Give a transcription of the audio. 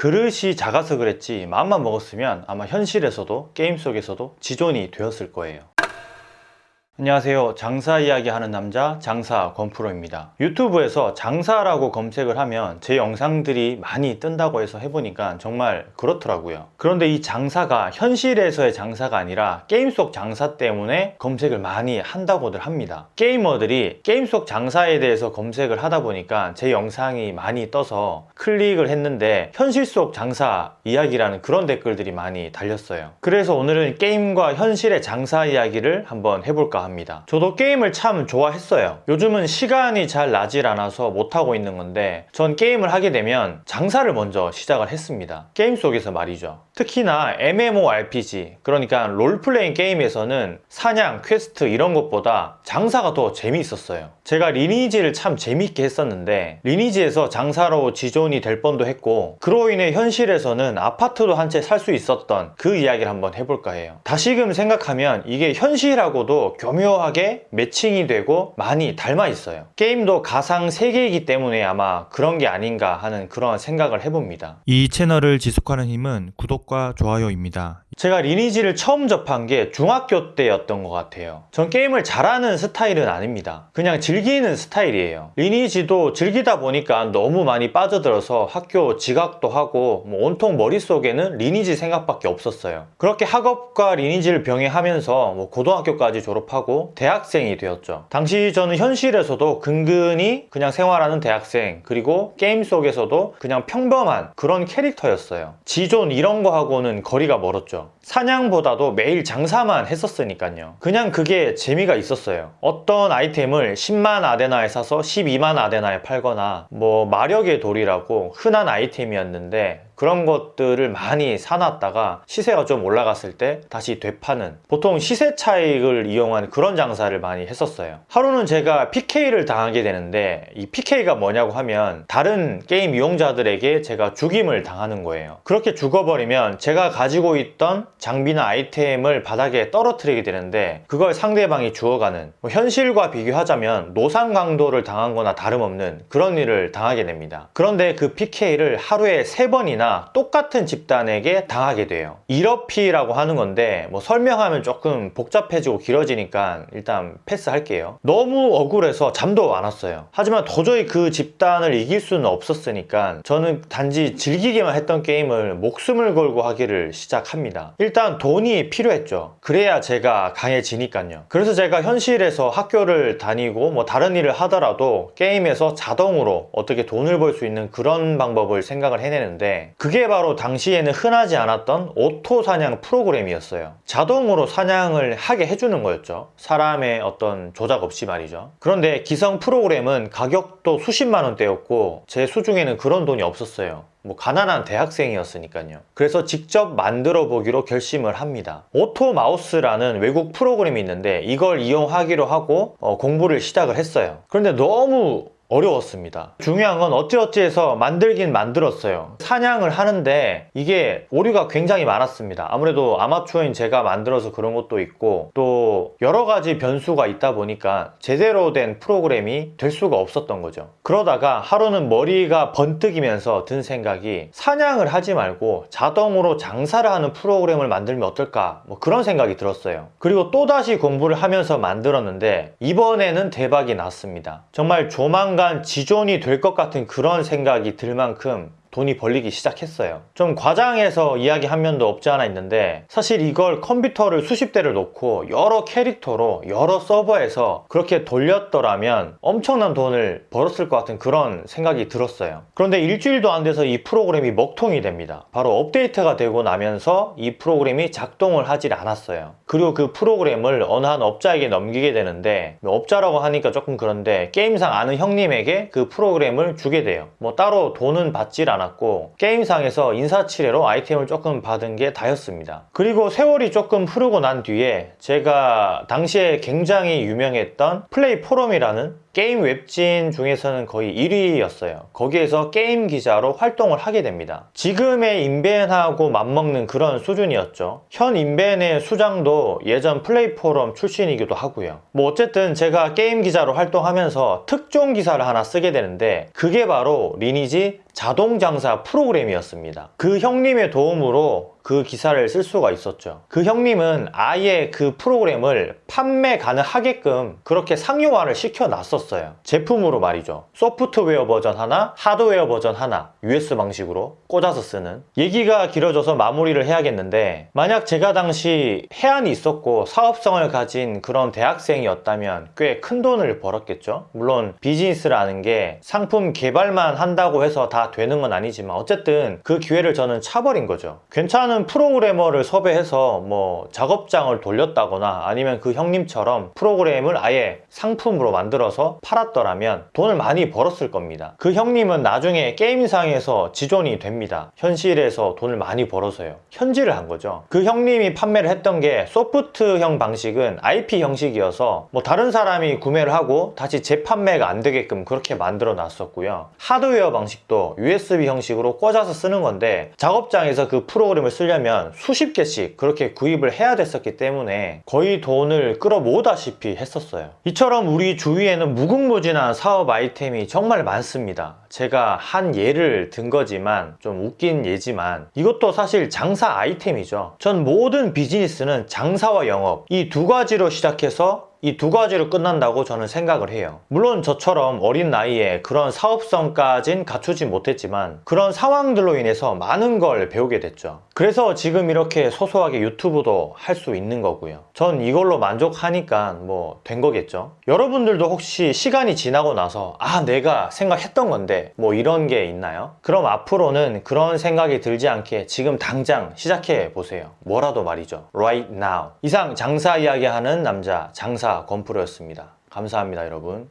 그릇이 작아서 그랬지 마음만 먹었으면 아마 현실에서도 게임 속에서도 지존이 되었을 거예요 안녕하세요. 장사 이야기 하는 남자 장사 권프로입니다. 유튜브에서 장사라고 검색을 하면 제 영상들이 많이 뜬다고 해서 해보니까 정말 그렇더라고요. 그런데 이 장사가 현실에서의 장사가 아니라 게임 속 장사 때문에 검색을 많이 한다고들 합니다. 게이머들이 게임 속 장사에 대해서 검색을 하다 보니까 제 영상이 많이 떠서 클릭을 했는데 현실 속 장사 이야기라는 그런 댓글들이 많이 달렸어요. 그래서 오늘은 게임과 현실의 장사 이야기를 한번 해볼까 합니다 저도 게임을 참 좋아했어요. 요즘은 시간이 잘 나질 않아서 못하고 있는 건데 전 게임을 하게 되면 장사를 먼저 시작을 했습니다. 게임 속에서 말이죠. 특히나 MMORPG 그러니까 롤플레잉 게임에서는 사냥, 퀘스트 이런 것보다 장사가 더 재미있었어요. 제가 리니지를 참 재미있게 했었는데 리니지에서 장사로 지존이 될 뻔도 했고 그로 인해 현실에서는 아파트도 한 채 살 수 있었던 그 이야기를 한번 해볼까 해요. 다시금 생각하면 이게 현실하고도 교묘 하게 매칭이 되고 많이 닮아 있어요 게임도 가상 세계이기 때문에 아마 그런 게 아닌가 하는 그런 생각을 해봅니다 이 채널을 지속하는 힘은 구독과 좋아요입니다. 제가 리니지를 처음 접한 게 중학교 때였던 것 같아요. 전 게임을 잘하는 스타일은 아닙니다. 그냥 즐기는 스타일이에요. 리니지도 즐기다 보니까 너무 많이 빠져들어서 학교 지각도 하고 뭐 온통 머릿속에는 리니지 생각밖에 없었어요. 그렇게 학업과 리니지를 병행하면서 뭐 고등학교까지 졸업하고 대학생이 되었죠. 당시 저는 현실에서도 근근히 그냥 생활하는 대학생 그리고 게임 속에서도 그냥 평범한 그런 캐릭터였어요. 지존 이런 거하고는 거리가 멀었죠 사냥보다도 매일 장사만 했었으니까요. 그냥 그게 재미가 있었어요. 어떤 아이템을 10만 아데나에 사서 12만 아데나에 팔거나 뭐 마력의 돌이라고 흔한 아이템이었는데 그런 것들을 많이 사놨다가 시세가 좀 올라갔을 때 다시 되파는 보통 시세 차익을 이용한 그런 장사를 많이 했었어요. 하루는 제가 PK를 당하게 되는데 이 PK가 뭐냐고 하면 다른 게임 이용자들에게 제가 죽임을 당하는 거예요. 그렇게 죽어버리면 제가 가지고 있던 장비나 아이템을 바닥에 떨어뜨리게 되는데 그걸 상대방이 주워가는 뭐 현실과 비교하자면 노상 강도를 당한 거나 다름없는 그런 일을 당하게 됩니다. 그런데 그 PK를 하루에 세번이나 똑같은 집단에게 당하게 돼요. 1어피라고 하는 건데 뭐 설명하면 조금 복잡해지고 길어지니까 일단 패스할게요. 너무 억울해서 잠도 안 왔어요. 하지만 도저히 그 집단을 이길 수는 없었으니까 저는 단지 즐기기만 했던 게임을 목숨을 걸고 하기를 시작합니다. 일단 돈이 필요했죠. 그래야 제가 강해지니까요. 그래서 제가 현실에서 학교를 다니고 뭐 다른 일을 하더라도 게임에서 자동으로 어떻게 돈을 벌 수 있는 그런 방법을 생각을 해내는데 그게 바로 당시에는 흔하지 않았던 오토 사냥 프로그램이었어요. 자동으로 사냥을 하게 해주는 거였죠. 사람의 어떤 조작 없이 말이죠. 그런데 기성 프로그램은 가격도 수십만 원대였고 제 수중에는 그런 돈이 없었어요. 뭐 가난한 대학생이었으니까요. 그래서 직접 만들어 보기로 결심을 합니다. 오토 마우스라는 외국 프로그램이 있는데 이걸 이용하기로 하고 어, 공부를 시작을 했어요. 그런데 너무 어려웠습니다. 중요한 건 어찌어찌 해서 만들긴 만들었어요. 사냥을 하는데 이게 오류가 굉장히 많았습니다. 아무래도 아마추어인 제가 만들어서 그런 것도 있고 또 여러 가지 변수가 있다 보니까 제대로 된 프로그램이 될 수가 없었던 거죠. 그러다가 하루는 머리가 번뜩이면서 든 생각이 사냥을 하지 말고 자동으로 장사를 하는 프로그램을 만들면 어떨까? 뭐 그런 생각이 들었어요. 그리고 또다시 공부를 하면서 만들었는데 이번에는 대박이 났습니다. 정말 조만간 조만간 지존이 될 것 같은 그런 생각이 들 만큼 돈이 벌리기 시작했어요. 좀 과장해서 이야기한 면도 없지 않아 있는데 사실 이걸 컴퓨터를 수십 대를 놓고 여러 캐릭터로 여러 서버에서 그렇게 돌렸더라면 엄청난 돈을 벌었을 것 같은 그런 생각이 들었어요. 그런데 일주일도 안 돼서 이 프로그램이 먹통이 됩니다. 바로 업데이트가 되고 나면서 이 프로그램이 작동을 하질 않았어요. 그리고 그 프로그램을 어느 한 업자에게 넘기게 되는데 뭐 업자라고 하니까 조금 그런데 게임상 아는 형님에게 그 프로그램을 주게 돼요. 뭐 따로 돈은 받질 않았 고 않았고 게임상에서 인사치레로 아이템을 조금 받은 게 다였습니다. 그리고 세월이 조금 흐르고 난 뒤에 제가 당시에 굉장히 유명했던 플레이 포럼이라는 게임 웹진 중에서는 거의 1위였어요. 거기에서 게임 기자로 활동을 하게 됩니다. 지금의 인벤하고 맞먹는 그런 수준이었죠. 현 인벤의 수장도 예전 플레이 포럼 출신이기도 하고요. 뭐 어쨌든 제가 게임 기자로 활동하면서 특종 기사를 하나 쓰게 되는데 그게 바로 리니지 자동 장사 프로그램이었습니다. 그 형님의 도움으로 그 기사를 쓸 수가 있었죠. 그 형님은 아예 그 프로그램을 판매 가능하게끔 그렇게 상용화를 시켜 놨었어요. 제품으로 말이죠. 소프트웨어 버전 하나, 하드웨어 버전 하나, USB 방식으로 꽂아서 쓰는. 얘기가 길어져서 마무리를 해야겠는데, 만약 제가 당시 혜안이 있었고 사업성을 가진 그런 대학생이었다면 꽤 큰 돈을 벌었겠죠. 물론 비즈니스라는 게 상품 개발만 한다고 해서 다 되는 건 아니지만 어쨌든 그 기회를 저는 차버린 거죠. 괜찮은 프로그래머를 섭외해서 뭐 작업장을 돌렸다거나 아니면 그 형님처럼 프로그램을 아예 상품으로 만들어서 팔았더라면 돈을 많이 벌었을 겁니다. 그 형님은 나중에 게임상에서 지존이 됩니다. 현실에서 돈을 많이 벌어서요. 현질을 한 거죠. 그 형님이 판매를 했던 게 소프트형 방식은 IP 형식이어서 뭐 다른 사람이 구매를 하고 다시 재판매가 안 되게끔 그렇게 만들어 놨었고요. 하드웨어 방식도 USB 형식으로 꽂아서 쓰는 건데 작업장에서 그 프로그램을 쓰려면 수십 개씩 그렇게 구입을 해야 됐었기 때문에 거의 돈을 끌어모으다시피 했었어요. 이처럼 우리 주위에는 무궁무진한 사업 아이템이 정말 많습니다. 제가 한 예를 든 거지만 좀 웃긴 예지만 이것도 사실 장사 아이템이죠. 전 모든 비즈니스는 장사와 영업 이 두 가지로 시작해서 이두 가지로 끝난다고 저는 생각을 해요. 물론 저처럼 어린 나이에 그런 사업성까진 갖추지 못했지만 그런 상황들로 인해서 많은 걸 배우게 됐죠. 그래서 지금 이렇게 소소하게 유튜브도 할 수 있는 거고요. 전 이걸로 만족하니까 뭐 된 거겠죠. 여러분들도 혹시 시간이 지나고 나서 아 내가 생각했던 건데 뭐 이런 게 있나요? 그럼 앞으로는 그런 생각이 들지 않게 지금 당장 시작해 보세요. 뭐라도 말이죠. Right now. 이상 장사 이야기하는 남자 장사 건프로였습니다. 감사합니다 여러분.